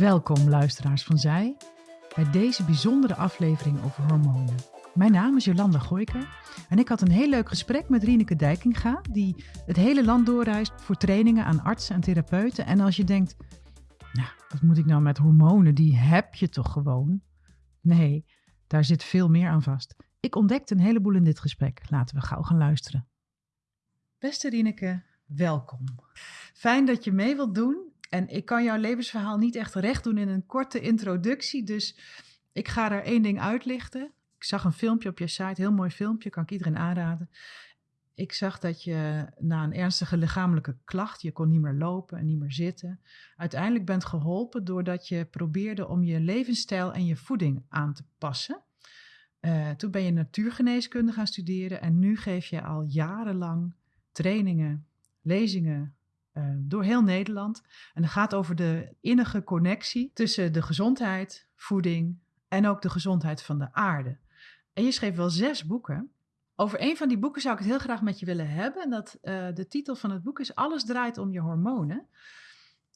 Welkom luisteraars van Zij bij deze bijzondere aflevering over hormonen. Mijn naam is Jolanda Gooiker en ik had een heel leuk gesprek met Rieneke Dijkinga, die het hele land doorreist voor trainingen aan artsen en therapeuten. En als je denkt, nou, wat moet ik nou met hormonen? Die heb je toch gewoon? Nee, daar zit veel meer aan vast. Ik ontdekte een heleboel in dit gesprek. Laten we gauw gaan luisteren. Beste Rieneke, welkom. Fijn dat je mee wilt doen en ik kan jouw levensverhaal niet echt recht doen in een korte introductie. Dus ik ga er één ding uitlichten. Ik zag een filmpje op je site, heel mooi filmpje, kan ik iedereen aanraden. Ik zag dat je na een ernstige lichamelijke klacht, je kon niet meer lopen en niet meer zitten, uiteindelijk bent geholpen doordat je probeerde om je levensstijl en je voeding aan te passen. Uh, toen ben je natuurgeneeskunde gaan studeren en nu geef je al jarenlang trainingen, lezingen, uh, door heel Nederland. En het gaat over de innige connectie tussen de gezondheid, voeding en ook de gezondheid van de aarde. En je schreef wel zes boeken. Over een van die boeken zou ik het heel graag met je willen hebben. En dat, uh, de titel van het boek is Alles draait om je hormonen.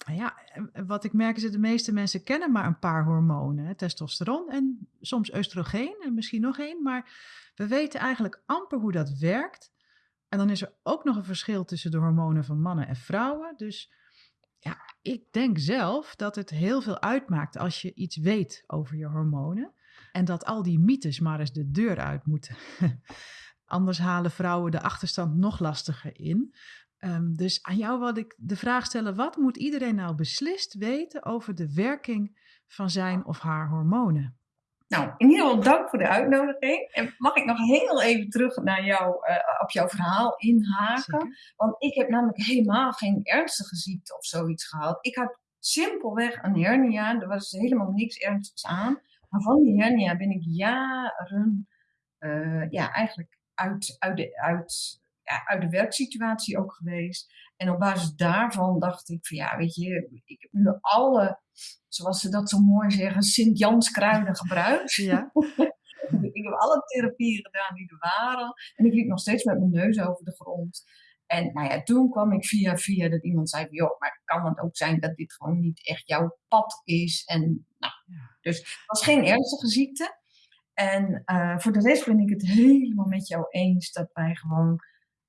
Ja, wat ik merk is dat de meeste mensen kennen maar een paar hormonen. Testosteron en soms oestrogeen en misschien nog één. Maar we weten eigenlijk amper hoe dat werkt. En dan is er ook nog een verschil tussen de hormonen van mannen en vrouwen. Dus ja, ik denk zelf dat het heel veel uitmaakt als je iets weet over je hormonen. En dat al die mythes maar eens de deur uit moeten. Anders halen vrouwen de achterstand nog lastiger in. Um, dus aan jou wil ik de vraag stellen: wat moet iedereen nou beslist weten over de werking van zijn of haar hormonen? Nou, in ieder geval dank voor de uitnodiging. En mag ik nog heel even terug naar jou, uh, op jouw verhaal inhaken? Want ik heb namelijk helemaal geen ernstige ziekte of zoiets gehad. Ik had simpelweg een hernia. Er was helemaal niks ernstigs aan. Maar van die hernia ben ik jaren uh, ja, eigenlijk uit, uit, de, uit, ja, uit de werksituatie ook geweest. En op basis daarvan dacht ik van ja, weet je, ik heb nu alle, zoals ze dat zo mooi zeggen, Sint-Jans kruiden gebruikt. Ja. ik heb alle therapieën gedaan die er waren. En ik liep nog steeds met mijn neus over de grond. En nou ja, toen kwam ik via via dat iemand zei: joh, maar kan het ook zijn dat dit gewoon niet echt jouw pad is? En nou, dus het was geen ernstige ziekte. En uh, voor de rest ben ik het helemaal met jou eens dat wij gewoon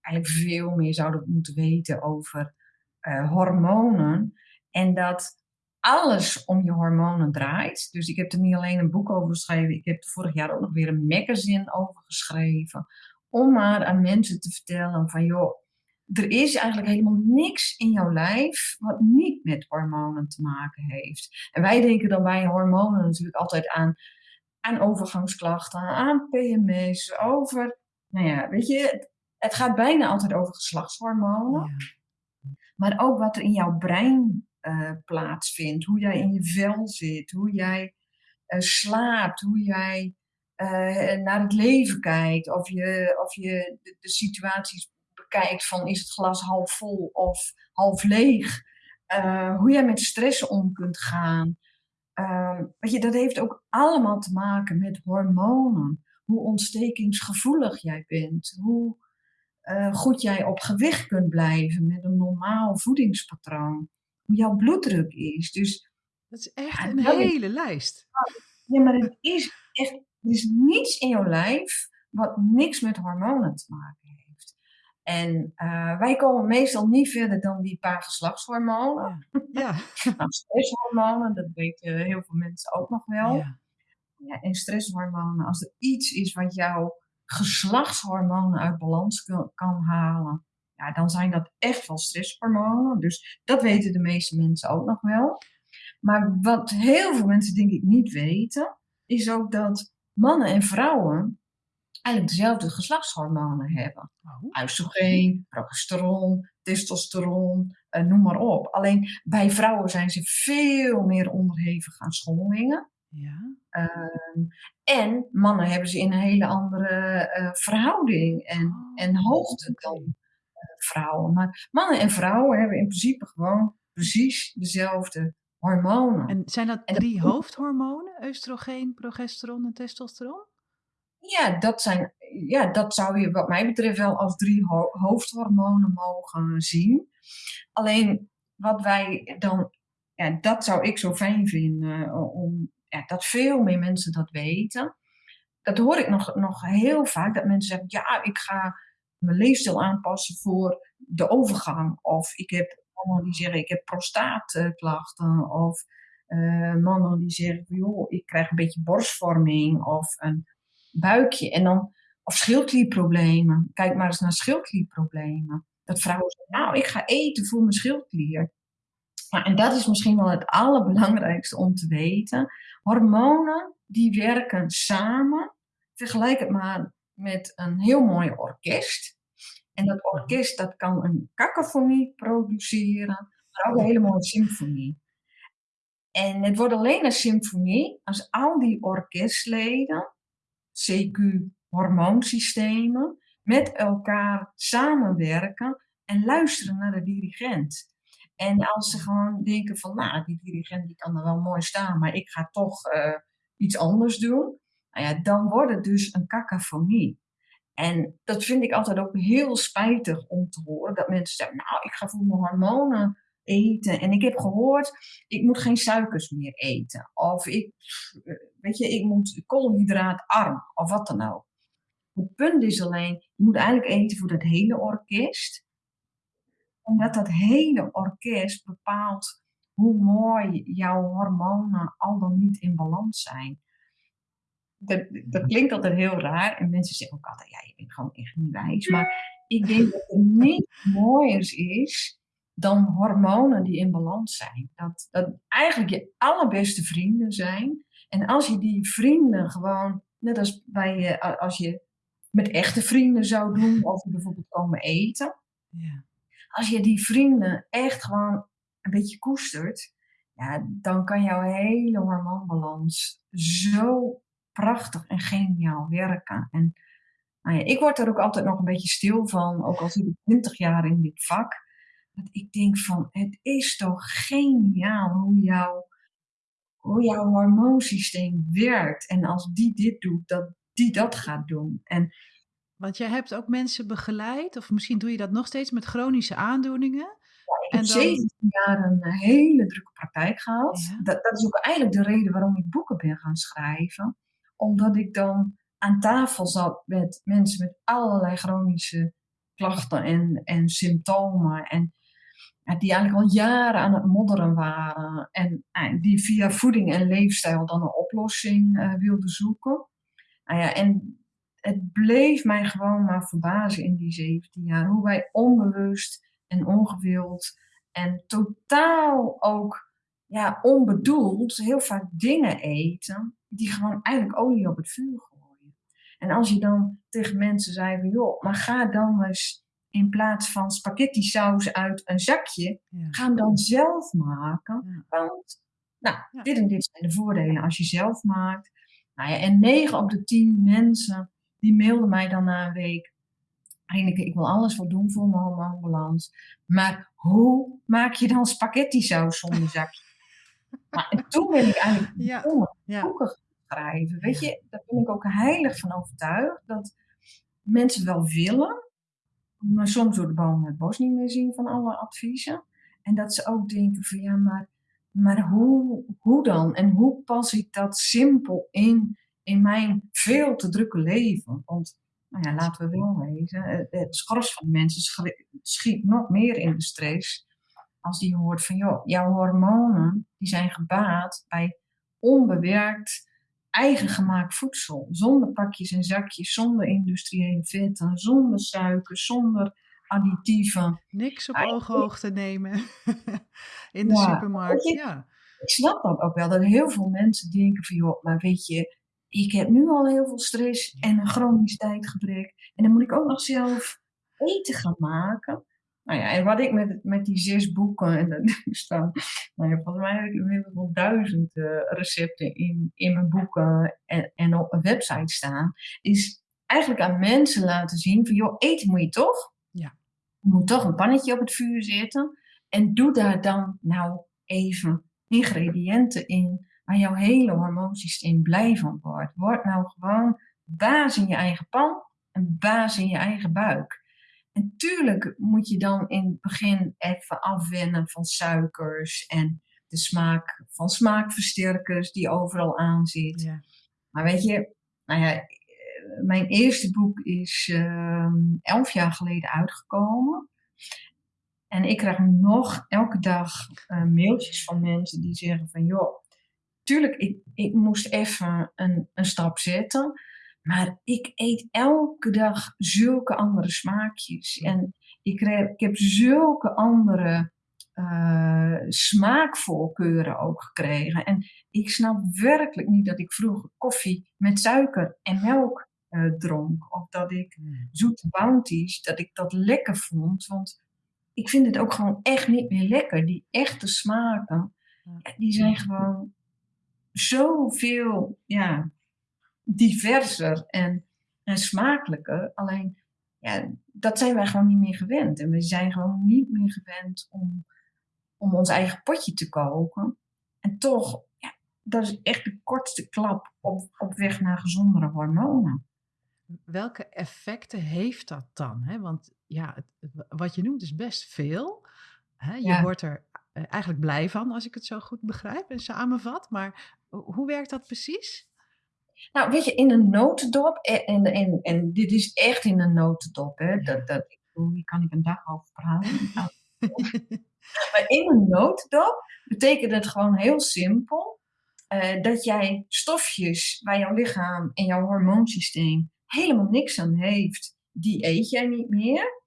eigenlijk veel meer zouden moeten weten over uh, hormonen. En dat alles om je hormonen draait. Dus ik heb er niet alleen een boek over geschreven, ik heb vorig jaar ook nog weer een magazine over geschreven. Om maar aan mensen te vertellen van joh, er is eigenlijk helemaal niks in jouw lijf wat niet met hormonen te maken heeft. En wij denken dan bij hormonen natuurlijk altijd aan, aan overgangsklachten, aan PMS, over, nou ja, weet je, het gaat bijna altijd over geslachtshormonen. Ja. Maar ook wat er in jouw brein uh, plaatsvindt. Hoe jij in je vel zit. Hoe jij uh, slaapt. Hoe jij uh, naar het leven kijkt. Of je, of je de, de, situaties bekijkt van is het glas half vol of half leeg. hoe jij met stress om kunt gaan. Ehm, weet je, dat heeft ook allemaal te maken met hormonen. Hoe ontstekingsgevoelig jij bent. Hoe, uh, goed jij op gewicht kunt blijven met een normaal voedingspatroon. Hoe jouw bloeddruk is. Dus, dat is echt een hele lijst. Ja, maar het is echt, er is niets in jouw lijf wat niks met hormonen te maken heeft. En uh, wij komen meestal niet verder dan die paar geslachtshormonen. Ja. ja. nou, stresshormonen, dat weten heel veel mensen ook nog wel. Ja. ja. en stresshormonen, als er iets is wat jou geslachtshormonen uit balans kan, halen, ja, dan zijn dat echt wel stresshormonen. Dus dat weten de meeste mensen ook nog wel. Maar wat heel veel mensen denk ik niet weten, is ook dat mannen en vrouwen eigenlijk dezelfde geslachtshormonen hebben. Oh. Oestrogeen, progesteron, testosteron, eh, noem maar op. Alleen bij vrouwen zijn ze veel meer onderhevig aan schommelingen. Ja. Ehm, en mannen hebben ze in een hele andere uh, verhouding en, oh, en hoogte dan uh, vrouwen. Maar mannen en vrouwen hebben in principe gewoon precies dezelfde hormonen. En zijn dat drie hoofdhormonen? Oestrogeen, progesteron en testosteron? Ja dat, zijn, ja, dat zou je wat mij betreft wel als drie ho hoofdhormonen mogen zien. Alleen wat wij dan ja, dat zou ik zo fijn vinden, om, dat veel meer mensen dat weten. Dat hoor ik nog, nog heel vaak, dat mensen zeggen, ja, ik ga mijn leefstijl aanpassen voor de overgang. Of ik heb mannen die zeggen, ik heb prostaatklachten. Of uh, mannen die zeggen, joh, ik krijg een beetje borstvorming of een buikje. En dan, of schildklierproblemen. Kijk maar eens naar schildklierproblemen. Dat vrouwen zeggen, nou, ik ga eten voor mijn schildklier. En dat is misschien wel het allerbelangrijkste om te weten. Hormonen, die werken samen. Vergelijk het maar met een heel mooi orkest. En dat orkest dat kan een cacophonie produceren, maar ook een hele mooie symfonie. En het wordt alleen een symfonie als al die orkestleden, CQ-hormoonsystemen, met elkaar samenwerken en luisteren naar de dirigent. En als ze gewoon denken van, nou, die dirigent die kan er wel mooi staan, maar ik ga toch uh, iets anders doen. Nou ja, dan wordt het dus een cacophonie. En dat vind ik altijd ook heel spijtig om te horen. Dat mensen zeggen, nou, ik ga voor mijn hormonen eten. En ik heb gehoord, ik moet geen suikers meer eten. Of ik, weet je, ik moet koolhydraatarm. Of wat dan ook. Het punt is alleen, je moet eigenlijk eten voor dat hele orkest. Omdat dat hele orkest bepaalt hoe mooi jouw hormonen al dan niet in balans zijn dat, dat klinkt altijd heel raar. En mensen zeggen ook altijd, ja, je bent gewoon echt niet wijs. Maar ik denk dat er niets mooiers is dan hormonen die in balans zijn. Dat, dat eigenlijk je allerbeste vrienden zijn. En als je die vrienden gewoon, net als bij je, als je met echte vrienden zou doen, of bijvoorbeeld komen eten. Ja. Als je die vrienden echt gewoon een beetje koestert, ja, dan kan jouw hele hormoonbalans zo prachtig en geniaal werken. En nou ja, ik word er ook altijd nog een beetje stil van, ook al zit ik 20 jaar in dit vak. Dat ik denk van, het is toch geniaal hoe, jouw hoe jouw hormoonsysteem werkt. En als die dit doet, dat die dat gaat doen. En, Want jij hebt ook mensen begeleid, of misschien doe je dat nog steeds met chronische aandoeningen. ik heb 17 jaar een hele drukke praktijk gehad. Dat, dat, is ook eigenlijk de reden waarom ik boeken ben gaan schrijven omdat ik dan aan tafel zat met mensen met allerlei chronische klachten en, en symptomen. En die eigenlijk al jaren aan het modderen waren. En die via voeding en leefstijl dan een oplossing uh, wilden zoeken. Nou ja, en het bleef mij gewoon maar verbazen in die 17 jaar. Hoe wij onbewust en ongewild en totaal ook ja, onbedoeld heel vaak dingen eten die gewoon eigenlijk olie op het vuur gooien. En als je dan tegen mensen zei van, joh, maar ga dan eens in plaats van spaghetti saus uit een zakje, ga hem dan zelf maken. Want, nou, dit en dit zijn de voordelen als je zelf maakt. Nou ja, en 9 op de 10 mensen, die mailden mij dan na een week. Rineke, ik wil alles wel doen voor mijn hormoonbalans. Maar hoe maak je dan spaghetti saus zonder zakje? maar en toen ben ik eigenlijk ja. boeken schrijven. Weet je, daar ben ik ook heilig van overtuigd. Dat mensen wel willen, maar soms door de bomen het bos niet meer zien van alle adviezen. En dat ze ook denken van ja, maar, maar hoe, hoe dan? En hoe pas ik dat simpel in, in mijn veel te drukke leven? Want, nou ja, laten we wel wezen, het schors van mensen schiet nog meer in de stress als die hoort van, joh, jouw hormonen die zijn gebaat bij onbewerkt eigen gemaakt voedsel. Zonder pakjes en zakjes, zonder industriële vetten, zonder suiker, zonder additieven. Niks op ooghoogte nemen in de supermarkt. ja. Ik snap dat ook wel, dat heel veel mensen denken van, joh, maar weet je, ik heb nu al heel veel stress en een chronisch tijdgebrek. En dan moet ik ook nog zelf eten gaan maken. Nou ja, en wat ik met, met die zes boeken, en er staan, nou ja, volgens mij heb ik inmiddels wel duizend uh, recepten in, in mijn boeken en, en op een website staan, is eigenlijk aan mensen laten zien van, joh, eten moet je toch? Ja. Je moet toch een pannetje op het vuur zetten en doe daar dan nou even ingrediënten in waar jouw hele hormoonsysteem blij van wordt. Word nou gewoon baas in je eigen pan en baas in je eigen buik. En tuurlijk moet je dan in het begin even afwennen van suikers en de smaak van smaakversterkers die overal aan zit. Ja. Maar weet je, nou ja, eh, mijn eerste boek is ehm, elf jaar geleden uitgekomen. En ik krijg nog elke dag uh, mailtjes van mensen die zeggen van joh, tuurlijk, ik, ik moest even een, een stap zetten. Maar ik eet elke dag zulke andere smaakjes. En ik, ik heb zulke andere uh, smaakvoorkeuren ook gekregen. En ik snap werkelijk niet dat ik vroeger koffie met suiker en melk uh, dronk. Of dat ik hmm. zoete bounties, dat ik dat lekker vond. Want ik vind het ook gewoon echt niet meer lekker. Die echte smaken, die zijn gewoon zoveel ja, diverser en, en smakelijker. Alleen, ja, dat zijn wij gewoon niet meer gewend. En we zijn gewoon niet meer gewend om, om ons eigen potje te koken. En toch, ja, dat is echt de kortste klap op, op weg naar gezondere hormonen. Welke effecten heeft dat dan? Hè? Want ja, het, wat je noemt is best veel. Hè? Je wordt er eh, eigenlijk blij van, als ik het zo goed begrijp en samenvat. Maar hoe werkt dat precies? Nou, weet je, in een notendop, en, en, en dit is echt in een notendop, hè, dat, dat, hier kan ik een dag over praten. maar in een notendop betekent het gewoon heel simpel uh, dat jij stofjes waar jouw lichaam en jouw hormoonsysteem helemaal niks aan heeft, die eet jij niet meer.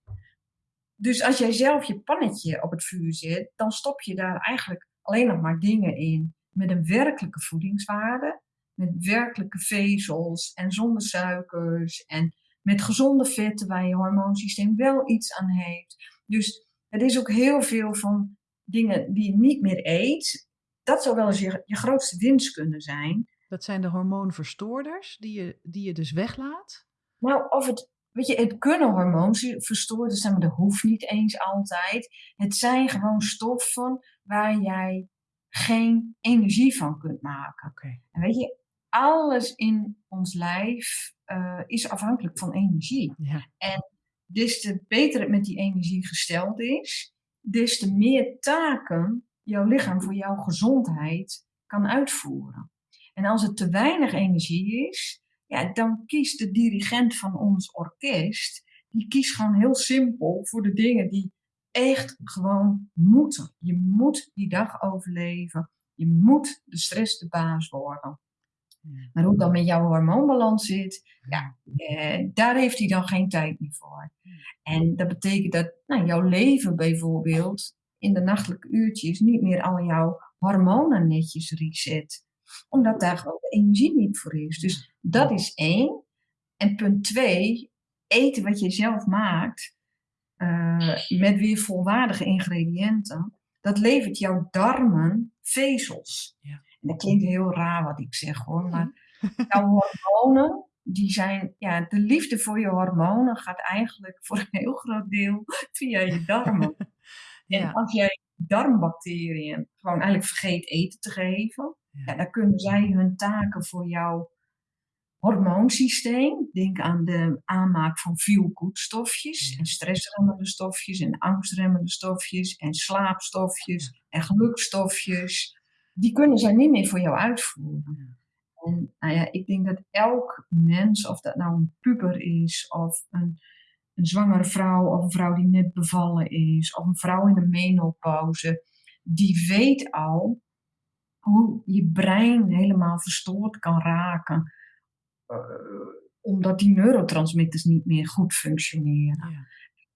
Dus als jij zelf je pannetje op het vuur zet, dan stop je daar eigenlijk alleen nog maar dingen in met een werkelijke voedingswaarde, met werkelijke vezels en zonder suikers en met gezonde vetten waar je hormoonsysteem wel iets aan heeft. Dus het is ook heel veel van dingen die je niet meer eet. Dat zou wel eens je, je grootste winst kunnen zijn. Dat zijn de hormoonverstoorders die je, die je dus weglaat? Nou, of het, weet je, het kunnen hormoonverstoorders zijn, maar dat hoeft niet eens altijd. Het zijn gewoon stoffen waar jij geen energie van kunt maken. En weet je, alles in ons lijf uh, is afhankelijk van energie. Ja. En des te beter het met die energie gesteld is, des te meer taken jouw lichaam voor jouw gezondheid kan uitvoeren. En als het te weinig energie is, ja, dan kiest de dirigent van ons orkest, die kiest gewoon heel simpel voor de dingen die echt gewoon moeten. Je moet die dag overleven. Je moet de stress de baas worden. Maar hoe dan met jouw hormoonbalans zit, ja, eh, daar heeft hij dan geen tijd meer voor. En dat betekent dat nou, jouw leven bijvoorbeeld in de nachtelijke uurtjes niet meer al jouw hormonen netjes reset. Omdat daar gewoon de energie niet voor is. Dus dat is één. En punt twee, eten wat je zelf maakt, uh, met weer volwaardige ingrediënten, dat levert jouw darmen vezels. Ja. En dat klinkt heel raar wat ik zeg hoor, maar jouw hormonen, die zijn, ja, de liefde voor je hormonen gaat eigenlijk voor een heel groot deel via je darmen. ja. En als jij darmbacteriën gewoon eigenlijk vergeet eten te geven, ja. dan kunnen zij hun taken voor jou hormoonsysteem. Denk aan de aanmaak van feel-good stofjes en stressremmende stofjes en angstremmende stofjes en slaapstofjes en gelukstofjes. Die kunnen zij niet meer voor jou uitvoeren. En nou ja, ik denk dat elk mens, of dat nou een puber is of een, een zwangere vrouw of een vrouw die net bevallen is of een vrouw in de menopauze, die weet al hoe je brein helemaal verstoord kan raken omdat die neurotransmitters niet meer goed functioneren. Ja.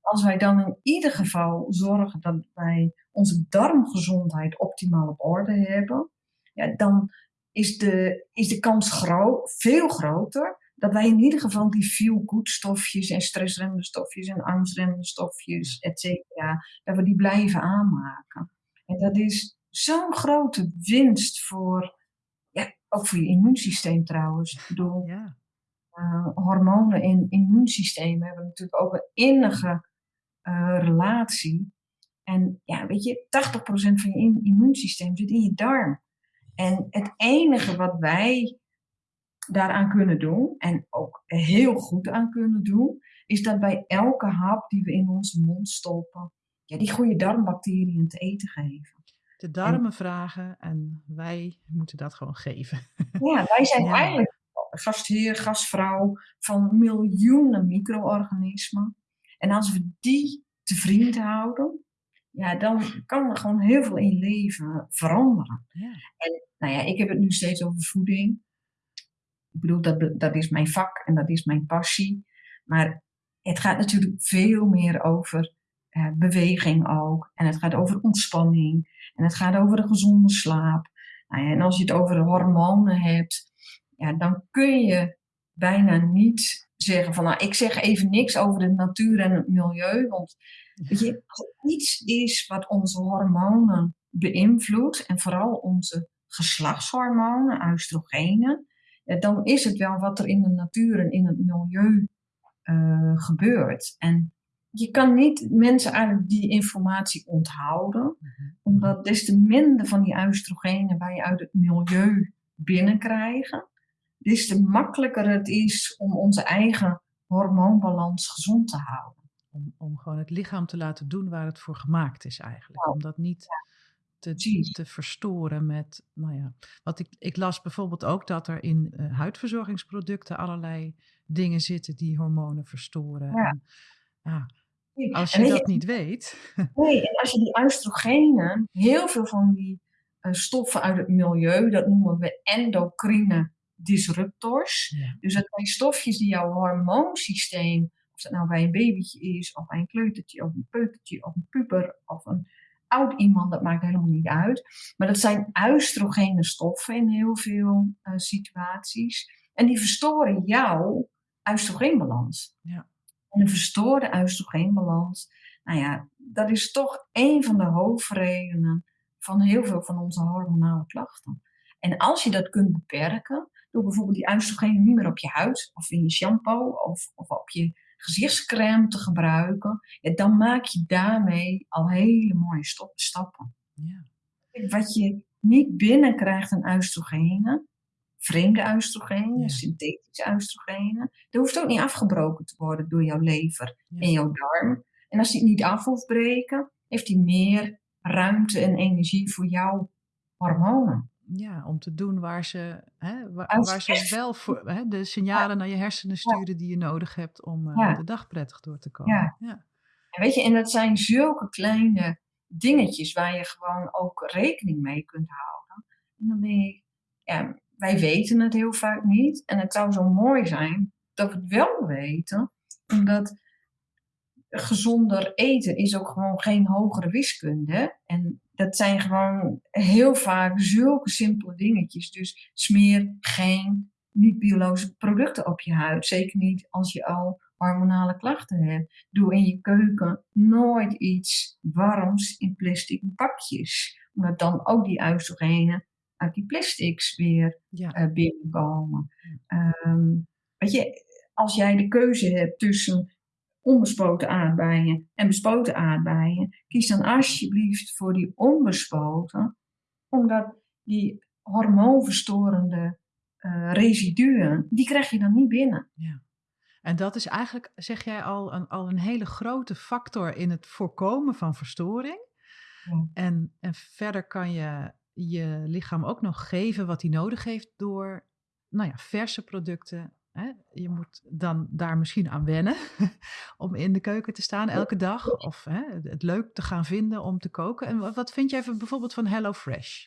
Als wij dan in ieder geval zorgen dat wij onze darmgezondheid optimaal op orde hebben, ja, dan is de, is de kans groot, veel groter dat wij in ieder geval die feel-good stofjes en stressremmende stofjes en angstremmende stofjes, et cetera, dat we die blijven aanmaken. En dat is zo'n grote winst voor ook voor je immuunsysteem trouwens. Ik bedoel, ja. uh, hormonen en immuunsysteem hebben natuurlijk ook een innige uh, relatie. En ja, weet je, 80% van je immuunsysteem zit in je darm. En het enige wat wij daaraan kunnen doen, en ook heel goed aan kunnen doen, is dat bij elke hap die we in onze mond stoppen, ja, die goede darmbacteriën te eten geven. De darmen vragen en wij moeten dat gewoon geven. Ja, wij zijn eigenlijk gastheer, gastvrouw van miljoenen micro-organismen. En als we die te vriend houden, ja, dan kan er gewoon heel veel in leven veranderen. Ja. En nou ja, ik heb het nu steeds over voeding. Ik bedoel, dat, dat is mijn vak en dat is mijn passie. Maar het gaat natuurlijk veel meer over uh, beweging ook. En het gaat over ontspanning. En het gaat over een gezonde slaap. Nou ja, en als je het over hormonen hebt, ja, dan kun je bijna niet zeggen van, nou, ik zeg even niks over de natuur en het milieu. Want weet als er iets is wat onze hormonen beïnvloedt, en vooral onze geslachtshormonen, oestrogenen, dan is het wel wat er in de natuur en in het milieu uh, gebeurt. En je kan niet mensen eigenlijk die informatie onthouden, mhm. omdat des te minder van die oestrogenen wij uit het milieu binnenkrijgen, des te makkelijker het is om onze eigen hormoonbalans gezond te houden. Om, om gewoon het lichaam te laten doen waar het voor gemaakt is eigenlijk. Om dat niet te, te verstoren met, nou ja. Want ik, ik las bijvoorbeeld ook dat er in uh, huidverzorgingsproducten allerlei dingen zitten die hormonen verstoren. Ja. En, ja, als je dat niet weet. Nee, en als je die oestrogenen, heel veel van die uh, stoffen uit het milieu, dat noemen we endocrine disruptors. Dus dat zijn stofjes die jouw hormoonsysteem, of dat nou bij een babytje is, of bij een kleutertje, of een peutertje, of een puber, of een oud iemand, dat maakt helemaal niet uit. Maar dat zijn oestrogene stoffen in heel veel uh, situaties. En die verstoren jouw oestrogeenbalans. Ja. En een verstoorde oestrogeenbalans, nou ja, dat is toch een van de hoofdredenen van heel veel van onze hormonale klachten. En als je dat kunt beperken, door bijvoorbeeld die oestrogenen niet meer op je huid of in je shampoo of, of op je gezichtscrème te gebruiken, ja, dan maak je daarmee al hele mooie stappen. Ja. Wat je niet binnenkrijgt aan oestrogenen, vreemde oestrogenen, synthetische oestrogenen, dat hoeft ook niet afgebroken te worden door jouw lever en jouw darm. En als die het niet af hoeft breken, heeft hij meer ruimte en energie voor jouw hormonen. Ja, om te doen waar ze, hè, waar, waar ze wel voor, hè, de signalen naar je hersenen sturen die je nodig hebt om uh, de dag prettig door te komen. Ja. En weet je, en dat zijn zulke kleine dingetjes waar je gewoon ook rekening mee kunt houden. En dan denk ik, ja, wij weten het heel vaak niet. En het zou zo mooi zijn dat we het wel weten, omdat gezonder eten is ook gewoon geen hogere wiskunde. En dat zijn gewoon heel vaak zulke simpele dingetjes. Dus smeer geen niet-biologische producten op je huid. Zeker niet als je al hormonale klachten hebt. Doe in je keuken nooit iets warms in plastic pakjes. Omdat dan ook die oestrogenen uit die plastics weer ja. uh, binnenkomen. Ehm, weet je, als jij de keuze hebt tussen onbespoten aardbeien en bespoten aardbeien, kies dan alsjeblieft voor die onbespoten, omdat die hormoonverstorende uh, residuen, die krijg je dan niet binnen. Ja. En dat is eigenlijk, zeg jij al, een, al een hele grote factor in het voorkomen van verstoring. Ja. En, en verder kan je je lichaam ook nog geven wat hij nodig heeft door nou ja, verse producten Hè, je moet dan daar misschien aan wennen om in de keuken te staan elke dag. Of hè, het leuk te gaan vinden om te koken. En wat vind jij bijvoorbeeld van HelloFresh?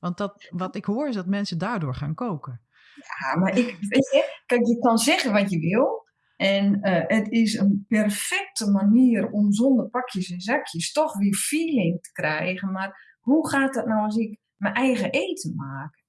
Want dat, wat ik hoor is dat mensen daardoor gaan koken. Ja, maar ik, weet je, kijk, je kan zeggen wat je wil. En uh, het is een perfecte manier om zonder pakjes en zakjes toch weer feeling te krijgen. Maar hoe gaat dat nou als ik mijn eigen eten maak?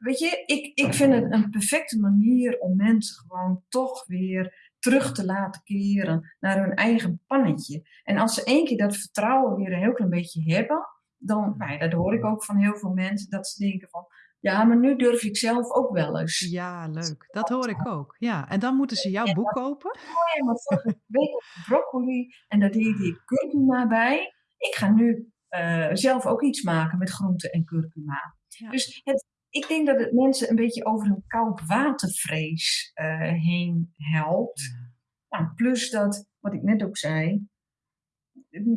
weet je, ik, ik vind het een perfecte manier om mensen gewoon toch weer terug te laten keren naar hun eigen pannetje. En als ze één keer dat vertrouwen weer een heel klein beetje hebben, dan, nou ja, dat hoor ik ook van heel veel mensen, dat ze denken van, ja, maar nu durf ik zelf ook wel eens. Ja, leuk. Dat hoor ik ook. Ja, en dan moeten ze jouw boek kopen. Oh ja, maar vorige week broccoli en daar deed ik curcuma bij. Ik ga nu uh, zelf ook iets maken met groente en curcuma. Dus het, ik denk dat het mensen een beetje over een koud watervrees uh, heen helpt. Nou, plus dat, wat ik net ook zei,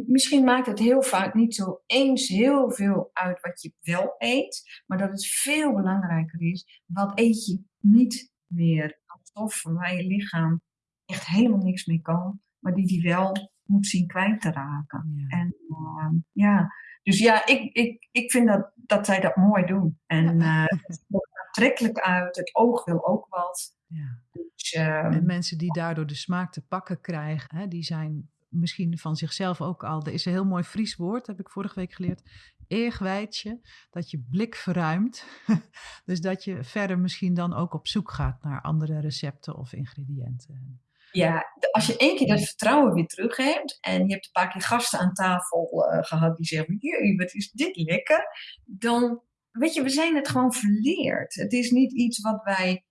misschien maakt het heel vaak niet zo eens heel veel uit wat je wel eet, maar dat het veel belangrijker is, wat eet je niet meer stoffen waar je lichaam echt helemaal niks mee kan, maar die die wel moet zien kwijt te raken. En uh, ja, dus ja, ik, ik, ik vind dat, dat zij dat mooi doen. En uh, het ziet er aantrekkelijk uit, het oog wil ook wat. Ja. Dus, uh, en mensen die daardoor de smaak te pakken krijgen, hè, die zijn misschien van zichzelf ook al. Er is een heel mooi Fries woord, heb ik vorige week geleerd. Eergwijtje, dat je blik verruimt. dus dat je verder misschien dan ook op zoek gaat naar andere recepten of ingrediënten. Ja, als je één keer dat vertrouwen weer terug hebt en je hebt een paar keer gasten aan tafel uh, gehad die zeggen: Jee, wat is dit lekker? Dan, weet je, we zijn het gewoon verleerd. Het is niet iets wat wij.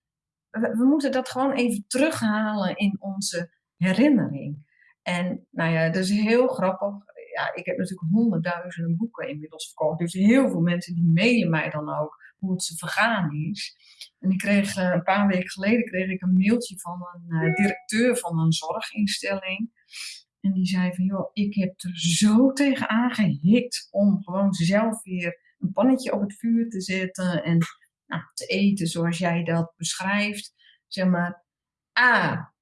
We, we moeten dat gewoon even terughalen in onze herinnering. En nou ja, dat is heel grappig. Ja, ik heb natuurlijk honderdduizenden boeken inmiddels verkocht. Dus heel veel mensen die mailen mij dan ook hoe het ze vergaan is. En ik kreeg uh, een paar weken geleden kreeg ik een mailtje van een uh, directeur van een zorginstelling. En die zei van, joh, ik heb er zo tegen aangehikt om gewoon zelf weer een pannetje op het vuur te zetten en nou, te eten zoals jij dat beschrijft. Zeg maar, A,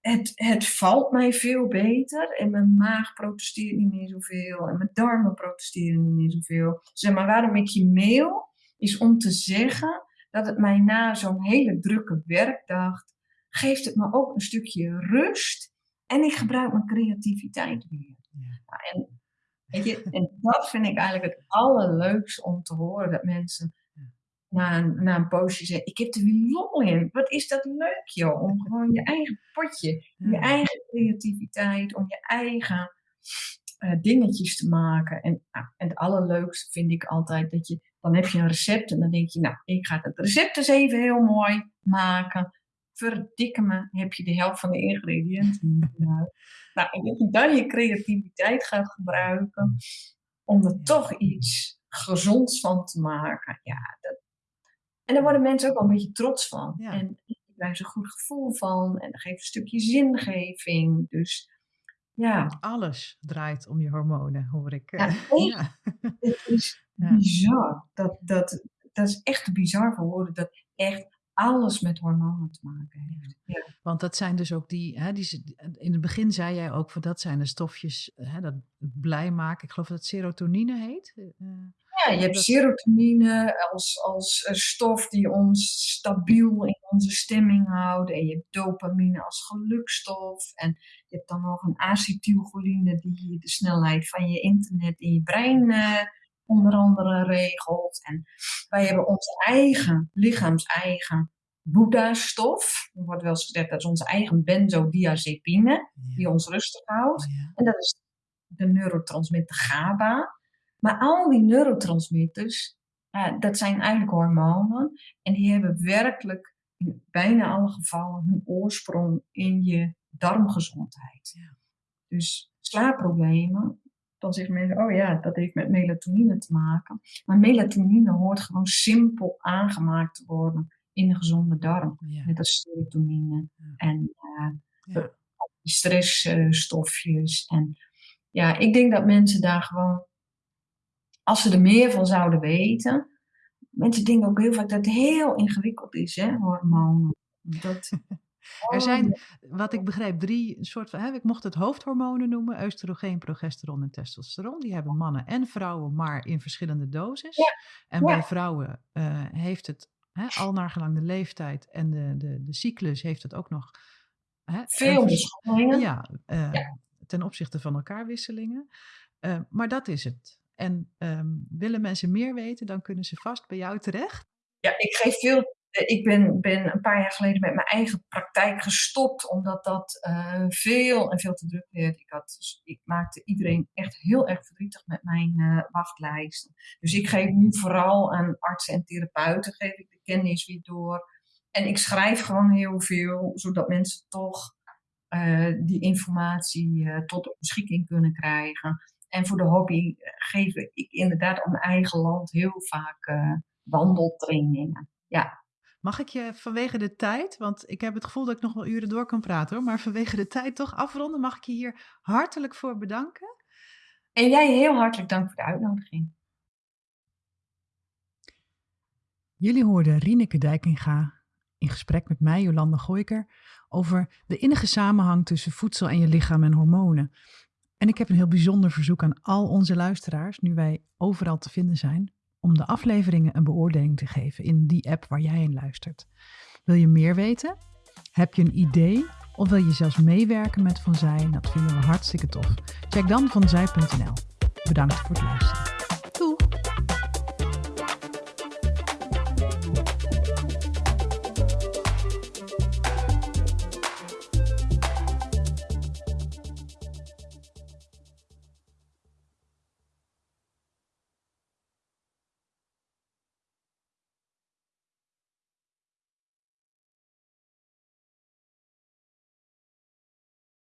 het, het valt mij veel beter en mijn maag protesteert niet meer zoveel en mijn darmen protesteren niet meer zoveel. Zeg maar, waarom ik je mail is om te zeggen dat het mij na zo'n hele drukke werkdag geeft het me ook een stukje rust en ik gebruik mijn creativiteit weer. Ja. en, weet je, en dat vind ik eigenlijk het allerleukste om te horen dat mensen na een, na een poosje zeggen, ik heb er weer lol in. Wat is dat leuk joh, om gewoon je eigen potje, je eigen creativiteit, om je eigen uh, dingetjes te maken. En, nou, en het allerleukste vind ik altijd dat je, dan heb je een recept en dan denk je, nou, ik ga het recept eens even heel mooi maken. Verdikke me, heb je de helft van de ingrediënten. nou, en dat je dan je creativiteit gaat gebruiken om er toch iets gezonds van te maken. Ja, dat, en daar worden mensen ook wel een beetje trots van. Ja. En daar ze een goed gevoel van. En dat geeft een stukje zingeving. Dus ja. Alles draait om je hormonen, hoor ik. Ja, ja. Het is bizar. Dat, dat, dat is echt bizar voor woorden. Dat echt alles met hormonen te maken heeft. Ja. Want dat zijn dus ook die, hè, die, in het begin zei jij ook van dat zijn de stofjes hè, dat blij maken. Ik geloof dat het serotonine heet. Uh, ja, je hebt serotonine als, als stof die ons stabiel in onze stemming houdt. En je hebt dopamine als gelukstof. En je hebt dan nog een acetylcholine die de snelheid van je internet in je brein uh, onder andere regelt. En wij hebben onze eigen, lichaams-eigen Boeddha-stof. Er wordt wel eens gezegd dat is onze eigen benzodiazepine, die ons rustig houdt. En dat is de neurotransmitter GABA. Maar al die neurotransmitters, uh, dat zijn eigenlijk hormonen. En die hebben werkelijk in bijna alle gevallen hun oorsprong in je darmgezondheid. Ja. Dus slaapproblemen, dan zeggen mensen, oh ja, dat heeft met melatonine te maken. Maar melatonine hoort gewoon simpel aangemaakt te worden in een gezonde darm. Ja. Net als serotonine en uh, stressstofjes. en ja, ik denk dat mensen daar gewoon als ze er meer van zouden weten. Mensen denken ook heel vaak dat het heel ingewikkeld is, hè, hormonen. Dat, er zijn, wat ik begrijp, drie soort van. Hè, ik mocht het hoofdhormonen noemen: oestrogeen, progesteron en testosteron. Die hebben mannen en vrouwen, maar in verschillende doses. En bij vrouwen uh, heeft het hè, al naar gelang de leeftijd en de, de, de cyclus heeft het ook nog. Hè, Veel. Ja, uh, ja, ten opzichte van elkaar wisselingen. Uh, maar dat is het. En um, willen mensen meer weten, dan kunnen ze vast bij jou terecht. Ja, ik geef veel. Eh, ik ben, ben een paar jaar geleden met mijn eigen praktijk gestopt, omdat dat uh, veel en veel te druk werd. Ik, had, dus ik maakte iedereen echt heel erg verdrietig met mijn uh, wachtlijsten. Dus ik geef nu vooral aan artsen en therapeuten geef ik de kennis weer door. En ik schrijf gewoon heel veel, zodat mensen toch uh, die informatie tot op beschikking kunnen krijgen. En voor de hobby geef ik inderdaad op mijn eigen land heel vaak uh, wandeltrainingen. Ja. Mag ik je vanwege de tijd, want ik heb het gevoel dat ik nog wel uren door kan praten hoor, maar vanwege de tijd toch afronden, mag ik je hier hartelijk voor bedanken. En jij heel hartelijk dank voor de uitnodiging. Jullie hoorden Rieneke Dijkinga in gesprek met mij, Jolanda Gooiker, over de innige samenhang tussen voedsel en je lichaam en hormonen. En ik heb een heel bijzonder verzoek aan al onze luisteraars, nu wij overal te vinden zijn, om de afleveringen een beoordeling te geven in die app waar jij in luistert. Wil je meer weten? Heb je een idee? Of wil je zelfs meewerken met Van Zij? Dat vinden we hartstikke tof. Check dan vanzij.nl. Bedankt voor het luisteren.